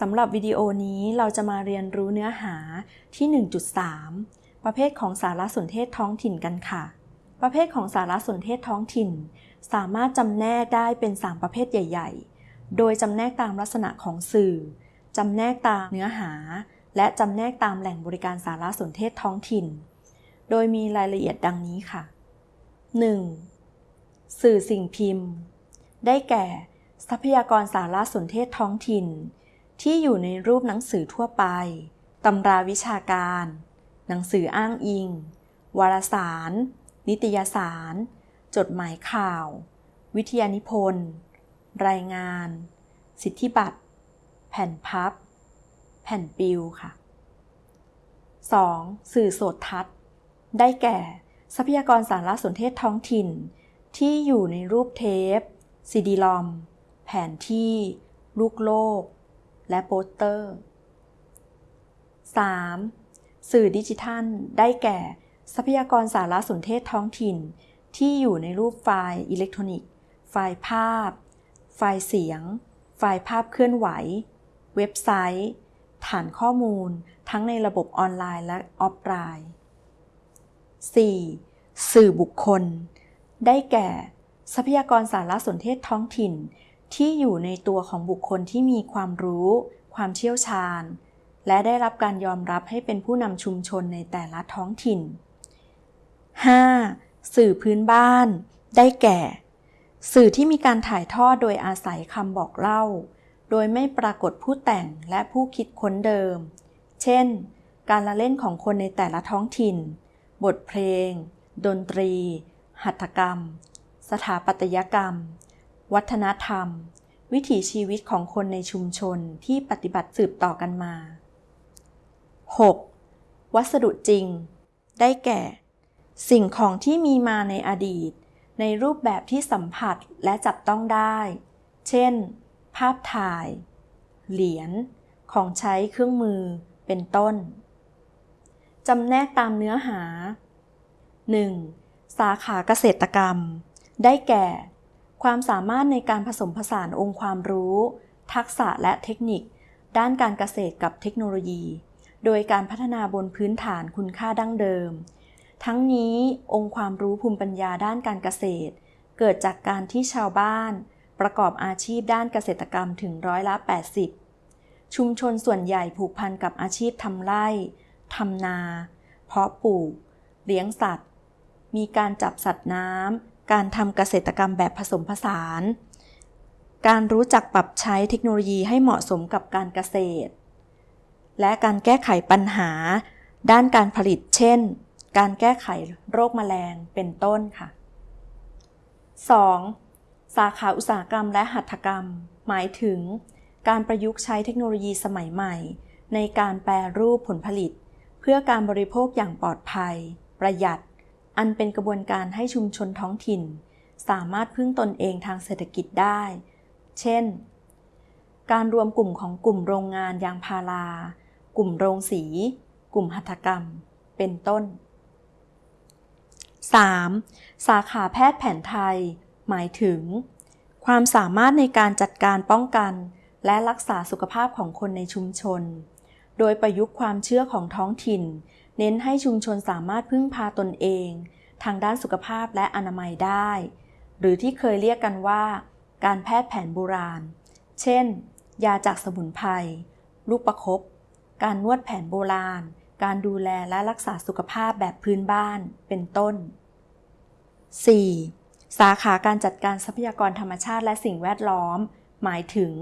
สำหรับวิดีโอนี้เราจะมาเรียนรู้เนื้อหาที่ 1.3 ประเภทของสารสนเทศท้องถิ่นกันค่ะ ประเภทของสารสนเทศท้องถิ่น สามารถจำแนกได้เป็น 3 ประเภทใหญ่ ๆ โดยจำแนกตามลักษณะของสื่อ จำแนกตามเนื้อหา และจำแนกตามแหล่งบริการสารสนเทศท้องถิ่น โดยมีรายละเอียดดังนี้ค่ะ 1. สื่อสิ่งพิมพ์ ได้แก่ ทรัพยากรสารสนเทศท้องถิ่น ที่อยู่ในรูปหนังสือทั่วไป ตำราวิชาการ หนังสืออ้างอิง วารสาร นิตยสาร จดหมายข่าว วิทยานิพนธ์ รายงาน สิทธิบัตร แผ่นพับ แผ่นปิวค่ะ 2. สื่อโสดทัศน์ ได้แก่ ทรัพยากรสารสนเทศท้องถิ่น ที่อยู่ในรูปเทปซีดีรอม แผนที่ ลูกโลก และโปสเตอร์ 3. สื่อดิจิทัล ได้แก่ ทรัพยากรสารสนเทศท้องถิ่น ที่อยู่ในรูปไฟล์อิเล็กทรอนิกส์ ไฟล์ภาพ ไฟล์เสียง ไฟล์ภาพเคลื่อนไหว เว็บไซต์ ฐานข้อมูล ทั้งในระบบออนไลน์และออฟไลน์ 4. สื่อบุคคล ได้แก่ ทรัพยากรสารสนเทศท้องถิ่น ที่อยู่ในตัวของบุคคลที่มีความรู้ ความเชี่ยวชาญ และได้รับการยอมรับให้เป็นผู้นำชุมชนในแต่ละท้องถิ่น 5. สื่อพื้นบ้าน ได้แก่ สื่อที่มีการถ่ายทอดโดยอาศัยคำบอกเล่า โดยไม่ปรากฏผู้แต่งและผู้คิดค้นเดิม เช่น การละเล่นของคนในแต่ละท้องถิ่น บทเพลง ดนตรี หัตถกรรม สถาปัตยกรรม วัฒนธรรม วิถีชีวิตของคนในชุมชนที่ปฏิบัติสืบต่อกันมา 6. วัสดุจริง ได้แก่ สิ่งของที่มีมาในอดีต ในรูปแบบที่สัมผัสและจับต้องได้ เช่น ภาพถ่าย เหรียญ ของใช้เครื่องมือ เป็นต้น จำแนกตามเนื้อหา 1. สาขาเกษตรกรรม ได้แก่ ความสามารถในการผสมผสานองค์ความรู้ ทักษะและเทคนิค ด้านการเกษตรกับเทคโนโลยี โดยการพัฒนาบนพื้นฐานคุณค่าดั้งเดิม ทั้งนี้องค์ความรู้ภูมิปัญญาด้านการเกษตร เกิดจากการที่ชาวบ้าน ประกอบอาชีพด้านเกษตรกรรมถึงร้อยละ 80 ชุมชนส่วนใหญ่ผูกพันกับอาชีพทำไร่ทำนา เพาะปลูก เลี้ยงสัตว์ มีการจับสัตว์น้ำ การทำเกษตรกรรมแบบผสมผสาน การรู้จักปรับใช้เทคโนโลยีให้เหมาะสมกับการเกษตร และการแก้ไขปัญหา ด้านการผลิต เช่น การแก้ไขโรคแมลงเป็นต้นค่ะ 2. สาขาอุตสาหกรรมและหัตถกรรม หมายถึง การประยุกต์ใช้เทคโนโลยีสมัยใหม่ ในการแปรรูปผลผลิต เพื่อการบริโภคอย่างปลอดภัย ประหยัด อันเป็นกระบวนการให้ชุมชนท้องถิ่น สามารถพึ่งตนเองทางเศรษฐกิจได้ เช่น การรวมกลุ่มของกลุ่มโรงงานยางพารา กลุ่มโรงสี กลุ่มหัตถกรรม เป็นต้น 3. สาขาแพทย์แผนไทย หมายถึง ความสามารถในการจัดการป้องกัน และรักษาสุขภาพของคนในชุมชน โดยประยุกต์ความเชื่อของท้องถิ่น เน้นให้ชุมชนสามารถพึ่งพาตนเอง ทางด้านสุขภาพและอนามัยได้ หรือที่เคยเรียกกันว่า การแพทย์แผนโบราณ เช่น ยาจากสมุนไพร ลูกประคบการนวดแผนโบราณ การดูแลและรักษาสุขภาพแบบพื้นบ้าน เป็นต้น 4. สาขาการจัดการทรัพยากรธรรมชาติและสิ่งแวดล้อม หมายถึง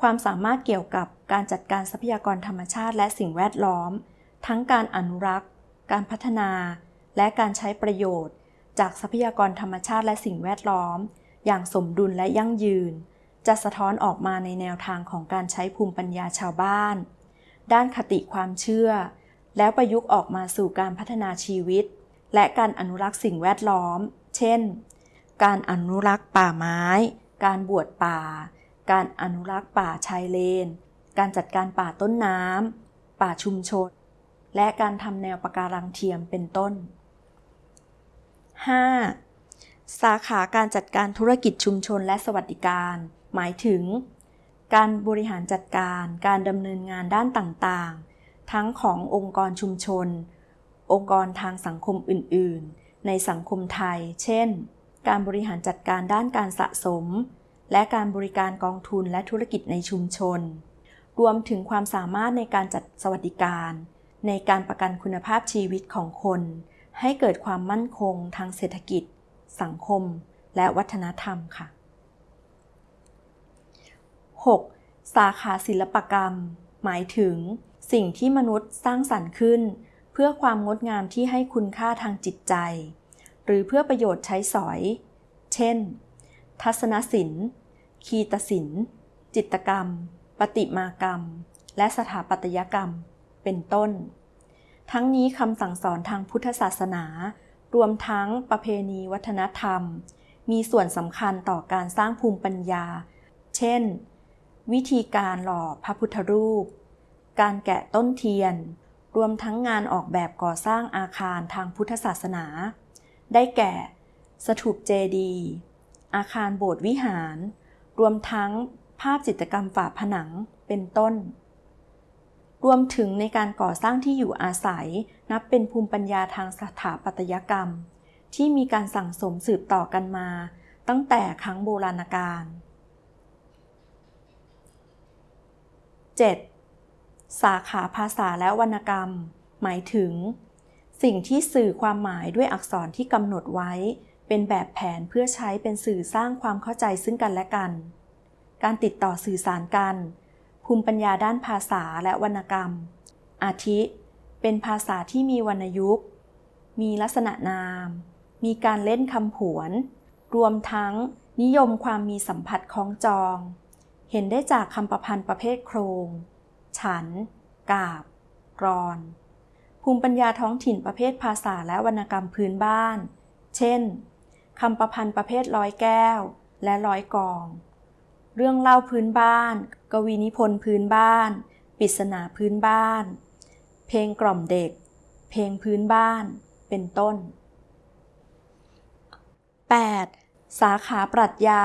ความสามารถเกี่ยวกับการจัดการทรัพยากรธรรมชาติและสิ่งแวดล้อม ทั้งการอนุรักษ์ การพัฒนา และการใช้ประโยชน์ จากทรัพยากรธรรมชาติและสิ่งแวดล้อม อย่างสมดุลและยั่งยืน จะสะท้อนออกมาในแนวทางของการใช้ภูมิปัญญาชาวบ้าน ด้านคติความเชื่อ แล้วประยุกต์ออกมาสู่การพัฒนาชีวิต และการอนุรักษ์สิ่งแวดล้อม เช่น การอนุรักษ์ป่าไม้ การบวชป่า การอนุรักษ์ป่าชายเลน การจัดการป่าต้นน้ำป่าชุมชน และการทำแนวปะการังเทียมเป็นต้น 5. สาขาการจัดการธุรกิจชุมชนและสวัสดิการ หมายถึง การบริหารจัดการ การดำเนินงานด้านต่างๆ ทั้งขององค์กรชุมชน องค์กรทางสังคมอื่น ๆ ในสังคมไทย เช่น การบริหารจัดการด้านการสะสม และการบริการกองทุนและธุรกิจในชุมชน รวมถึงความสามารถในการจัดสวัสดิการ ในการประกันคุณภาพชีวิตของคน ให้เกิดความมั่นคงทางเศรษฐกิจ สังคม และวัฒนธรรมค่ะ 6. สาขาศิลปกรรม หมายถึง สิ่งที่มนุษย์สร้างสรรค์ขึ้น เพื่อความงดงามที่ให้คุณค่าทางจิตใจ หรือเพื่อประโยชน์ใช้สอย เช่น ทัศนศิลป์ คีตศิลป์ จิตกรรมประติมากรรม และสถาปัตยกรรม เป็นต้น ทั้งนี้คำสั่งสอนทางพุทธศาสนา รวมทั้งประเพณีวัฒนธรรม มีส่วนสำคัญต่อการสร้างภูมิปัญญา เช่น วิธีการหล่อพระพุทธรูป การแกะต้นเทียน รวมทั้งงานออกแบบก่อสร้างอาคารทางพุทธศาสนา ได้แก่ สถูปเจดีย์อาคารโบสถ์วิหาร รวมทั้งภาพจิตรกรรมฝาผนังเป็นต้น รวมถึงในการก่อสร้างที่อยู่อาศัย นับเป็นภูมิปัญญาทางสถาปัตยกรรม ที่มีการสั่งสมสืบต่อกันมา ตั้งแต่ครั้งโบราณกาล 7. สาขาภาษาและวรรณกรรม หมายถึง สิ่งที่สื่อความหมายด้วยอักษรที่กำหนดไว้ เป็นแบบแผนเพื่อใช้เป็นสื่อสร้างความเข้าใจซึ่งกันและกัน การติดต่อสื่อสารกัน ภูมิปัญญาด้านภาษาและวรรณกรรม อาทิ เป็นภาษาที่มีวรรณยุกต์มีลักษณะนาม มีการเล่นคำผวน รวมทั้งนิยมความมีสัมผัสคล้องจอง เห็นได้จากคำประพันธ์ประเภทโครง ฉัน กาบ กรอน ภูมิปัญญาท้องถิ่นประเภทภาษาและวรรณกรรมพื้นบ้าน เช่นคำประพันธ์ประเภทร้อยแก้ว และร้อยกอง เรื่องเล่าพื้นบ้าน กวีนิพนธ์พื้นบ้าน ปริศนาพื้นบ้าน เพลงกล่อมเด็ก เพลงพื้นบ้าน เป็นต้น 8. สาขาปรัชญา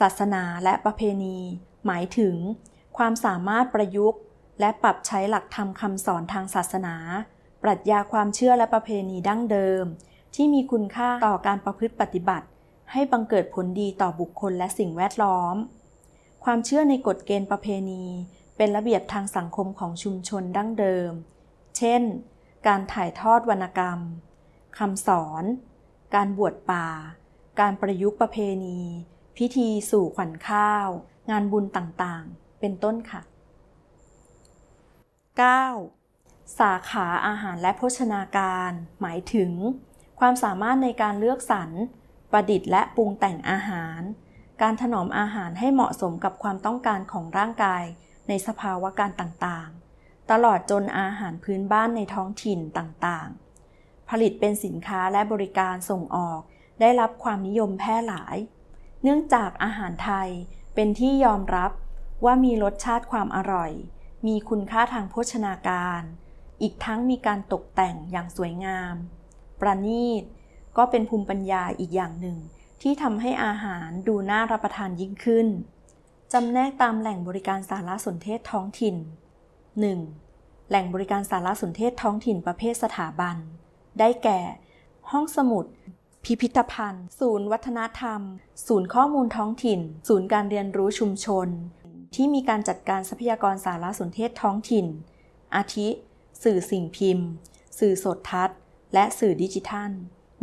ศาสนาและประเพณี หมายถึง ความสามารถประยุกต์ และปรับใช้หลักธรรมคำสอนทางศาสนา ปรัชญาความเชื่อและประเพณีดั้งเดิม ที่มีคุณค่าต่อการประพฤติปฏิบัติ ให้บังเกิดผลดีต่อบุคคลและสิ่งแวดล้อม ความเชื่อในกฎเกณฑ์ประเพณี เป็นระเบียบทางสังคมของชุมชนดั้งเดิม เช่น การถ่ายทอดวรรณกรรมคำสอน การบวชป่า การประยุกต์ประเพณี พิธีสู่ขวัญข้าว งานบุญต่างๆ เป็นต้นค่ะ 9. สาขาอาหารและโภชนาการ หมายถึง ความสามารถในการเลือกสรร ประดิษฐ์และปรุงแต่งอาหาร การถนอมอาหารให้เหมาะสมกับความต้องการของร่างกาย ในสภาวะการต่างๆ ตลอดจนอาหารพื้นบ้านในท้องถิ่นต่างๆ ผลิตเป็นสินค้าและบริการส่งออก ได้รับความนิยมแพร่หลาย เนื่องจากอาหารไทยเป็นที่ยอมรับว่ามีรสชาติความอร่อย มีคุณค่าทางโภชนาการ อีกทั้งมีการตกแต่งอย่างสวยงาม ประณีต ก็เป็นภูมิปัญญาอีกอย่างหนึ่ง ที่ทำให้อาหารดูน่ารับประทานยิ่งขึ้น จำแนกตามแหล่งบริการสารสนเทศท้องถิ่น 1. แหล่งบริการสารสนเทศท้องถิ่นประเภทสถาบัน ได้แก่ ห้องสมุด พิพิธภัณฑ์ ศูนย์วัฒนธรรม ศูนย์ข้อมูลท้องถิ่น ศูนย์การเรียนรู้ชุมชน ที่มีการจัดการทรัพยากรสารสนเทศท้องถิ่น อาทิ สื่อสิ่งพิมพ์ สื่อสดทัศน์ และสื่อดิจิทัล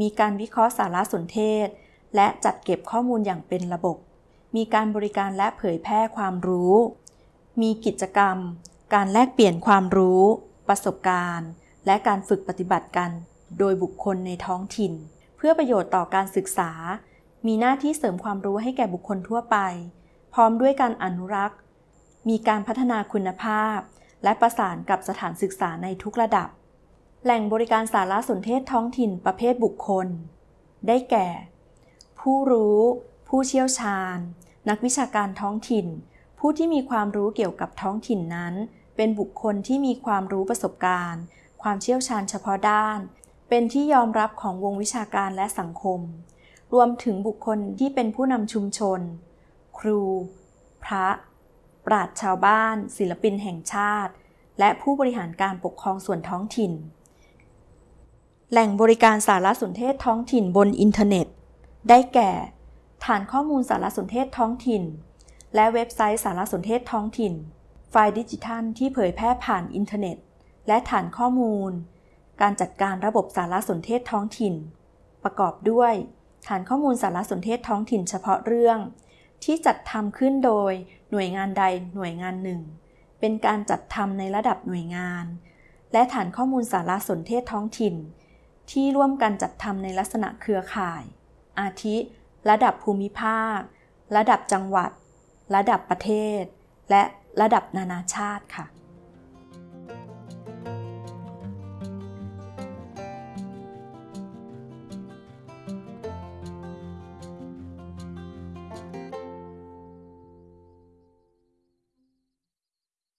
มีการวิเคราะห์สารสนเทศ และจัดเก็บข้อมูลอย่างเป็นระบบ มีการบริการและเผยแพร่ความรู้ มีกิจกรรม การแลกเปลี่ยนความรู้ ประสบการณ์ และการฝึกปฏิบัติกัน โดยบุคคลในท้องถิ่น เพื่อประโยชน์ต่อการศึกษา มีหน้าที่เสริมความรู้ให้แก่บุคคลทั่วไป พร้อมด้วยการอนุรักษ์ มีการพัฒนาคุณภาพ และประสานกับสถานศึกษาในทุกระดับ แหล่งบริการสารสนเทศท้องถิ่นประเภทบุคคล ได้แก่ ผู้รู้ ผู้เชี่ยวชาญ นักวิชาการท้องถิ่น ผู้ที่มีความรู้เกี่ยวกับท้องถิ่นนั้น เป็นบุคคลที่มีความรู้ประสบการณ์ ความเชี่ยวชาญเฉพาะด้าน เป็นที่ยอมรับของวงวิชาการและสังคม รวมถึงบุคคลที่เป็นผู้นำชุมชน ครู พระ ปราชญ์ชาวบ้าน ศิลปินแห่งชาติ และผู้บริหารการปกครองส่วนท้องถิ่น แหล่งบริการสารสนเทศท้องถิ่นบนอินเทอร์เน็ต ได้แก่ ฐานข้อมูลสารสนเทศท้องถิ่น และเว็บไซต์สารสนเทศท้องถิ่น ไฟล์ดิจิทัลที่เผยแพร่ผ่านอินเทอร์เน็ต และฐานข้อมูล การจัดการระบบสารสนเทศท้องถิ่น ประกอบด้วย ฐานข้อมูลสารสนเทศท้องถิ่นเฉพาะเรื่อง ที่จัดทำขึ้นโดยหน่วยงานใดหน่วยงานหนึ่ง เป็นการจัดทำในระดับหน่วยงาน และฐานข้อมูลสารสนเทศท้องถิ่น ที่ร่วมกันจัดทำในลักษณะเครือข่าย อาทิ ระดับภูมิภาค ระดับจังหวัด ระดับประเทศ และระดับนานาชาติค่ะ